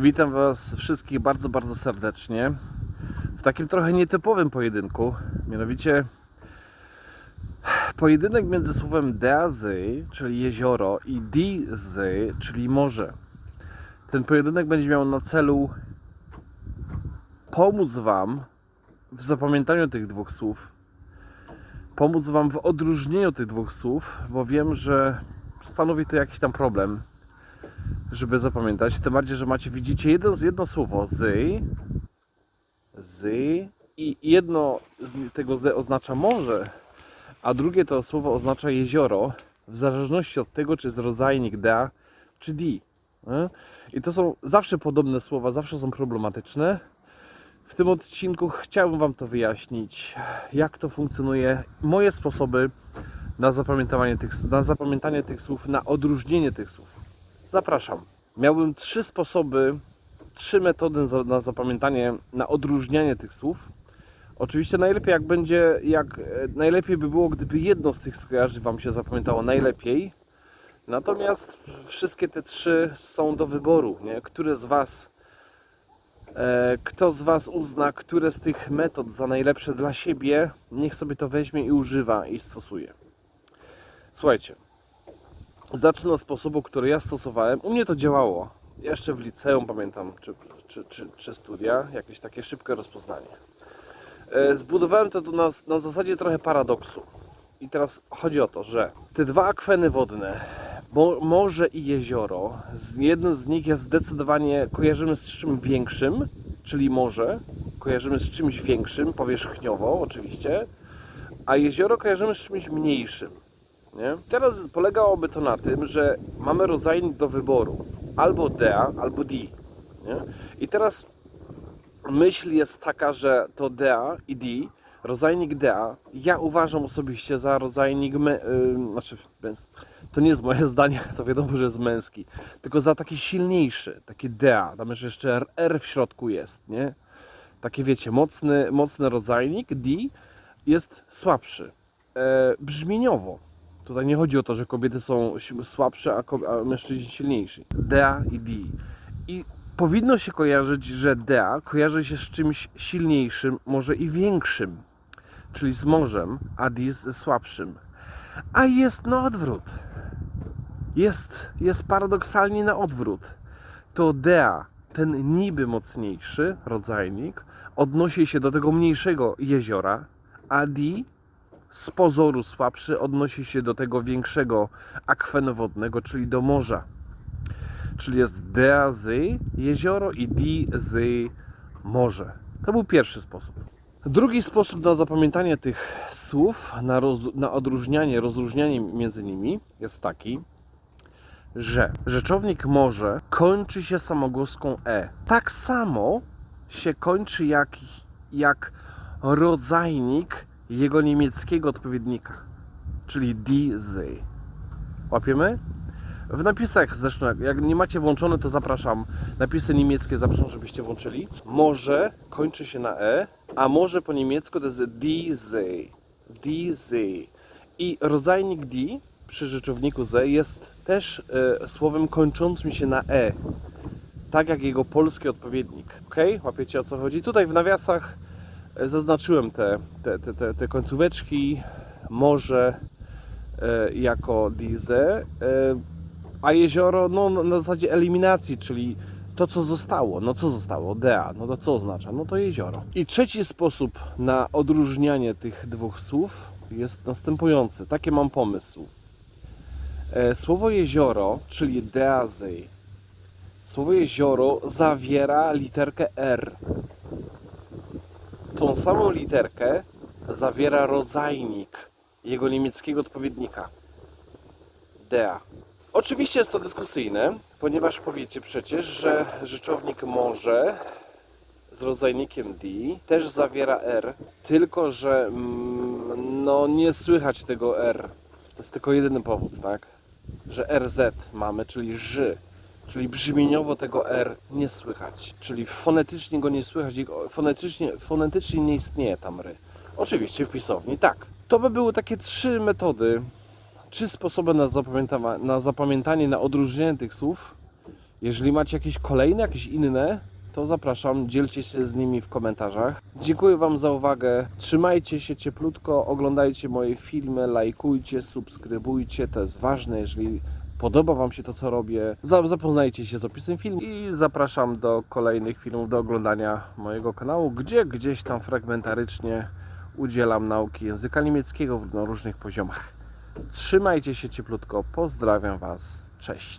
Witam Was wszystkich bardzo, bardzo serdecznie w takim trochę nietypowym pojedynku. Mianowicie pojedynek między słowem deazy, czyli jezioro, i dizy, czyli morze. Ten pojedynek będzie miał na celu pomóc Wam w zapamiętaniu tych dwóch słów, pomóc Wam w odróżnieniu tych dwóch słów, bo wiem, że stanowi to jakiś tam problem żeby zapamiętać. Tym bardziej, że macie, widzicie jedno, jedno słowo z, z i jedno z tego z oznacza morze, a drugie to słowo oznacza jezioro, w zależności od tego, czy jest rodzajnik da, czy di. I to są zawsze podobne słowa, zawsze są problematyczne. W tym odcinku chciałbym Wam to wyjaśnić, jak to funkcjonuje, moje sposoby na zapamiętanie tych, na zapamiętanie tych słów, na odróżnienie tych słów. Zapraszam. Miałbym trzy sposoby, trzy metody na zapamiętanie, na odróżnianie tych słów. Oczywiście najlepiej jak będzie, jak e, najlepiej by było, gdyby jedno z tych skojarzeń Wam się zapamiętało najlepiej. Natomiast wszystkie te trzy są do wyboru, nie? Które z Was, e, kto z Was uzna, które z tych metod za najlepsze dla siebie, niech sobie to weźmie i używa i stosuje. Słuchajcie, zacznę od sposobu, który ja stosowałem. U mnie to działało. Jeszcze w liceum pamiętam, czy, czy, czy, czy studia, jakieś takie szybkie rozpoznanie. E, Zbudowałem to na, na zasadzie trochę paradoksu. I teraz chodzi o to, że te dwa akweny wodne, mo, morze i jezioro, z, jeden z nich jest zdecydowanie kojarzymy z czymś większym, czyli morze, kojarzymy z czymś większym, powierzchniowo oczywiście, a jezioro kojarzymy z czymś mniejszym. Nie? Teraz polegałoby to na tym, że mamy rodzajnik do wyboru albo dea, albo di. Nie? I teraz myśl jest taka, że to dea i di, rodzajnik dea, ja uważam osobiście za rodzajnik, me, yy, znaczy to nie jest moje zdanie, to wiadomo, że jest męski, tylko za taki silniejszy, taki dea, tam jeszcze R, w środku jest, nie? Taki wiecie, mocny, mocny rodzajnik, di, jest słabszy. E, brzmieniowo, Tutaj nie chodzi o to, że kobiety są słabsze, a, a mężczyźni silniejsi. Dea i di. I powinno się kojarzyć, że dea kojarzy się z czymś silniejszym, może i większym, czyli z morzem, a di ze słabszym. A jest na odwrót. Jest, jest paradoksalnie na odwrót. To dea, ten niby mocniejszy rodzajnik, odnosi się do tego mniejszego jeziora, a di z pozoru słabszy odnosi się do tego większego akwenu wodnego, czyli do morza. Czyli jest dea z jezioro i di z morze. To był pierwszy sposób. Drugi sposób na zapamiętanie tych słów, na, roz, na odróżnianie, rozróżnianie między nimi jest taki, że rzeczownik może kończy się samogłoską e. Tak samo się kończy jak, jak rodzajnik jego niemieckiego odpowiednika, czyli diese. Łapiemy? W napisach zresztą, jak- nie macie włączone, to zapraszam. Napisy niemieckie zapraszam, żebyście włączyli. Może kończy się na e, a może po niemiecku to jest diese. Diese. I rodzajnik die przy rzeczowniku ze jest też e, słowem kończącym się na e. Tak jak jego polski odpowiednik. Ok? Łapiecie o co chodzi? Tutaj w nawiasach zaznaczyłem te, te, te, te, te końcóweczki. Morze e, jako diese, e, a jezioro no, na na zasadzie eliminacji, czyli to co zostało. No co zostało? Dea. No to co oznacza? No to jezioro. I trzeci sposób na odróżnianie tych dwóch słów jest następujący. Takie mam pomysł. E, Słowo jezioro, czyli deazej, słowo jezioro zawiera literkę R. Tą samą literkę zawiera rodzajnik jego niemieckiego odpowiednika. Dea. Oczywiście jest to dyskusyjne, ponieważ powiecie przecież, że rzeczownik może z rodzajnikiem D też zawiera R, tylko że mm, no nie słychać tego R. To jest tylko jedyny powód, tak? Że RZ mamy, czyli ży. Czyli brzmieniowo tego R nie słychać. Czyli fonetycznie go nie słychać, fonetycznie, fonetycznie nie istnieje tam ry. Oczywiście w pisowni, tak. To by były takie trzy metody, trzy sposoby na, zapamiętama- na zapamiętanie, na odróżnienie tych słów. Jeżeli macie jakieś kolejne, jakieś inne, to zapraszam, dzielcie się z nimi w komentarzach. Dziękuję Wam za uwagę. Trzymajcie się cieplutko, oglądajcie moje filmy, lajkujcie, subskrybujcie. To jest ważne, jeżeli podoba Wam się to, co robię. za- Zapoznajcie się z opisem filmu i zapraszam do kolejnych filmów, do oglądania mojego kanału, gdzie gdzieś tam fragmentarycznie udzielam nauki języka niemieckiego na różnych poziomach. Trzymajcie się cieplutko, pozdrawiam Was, cześć.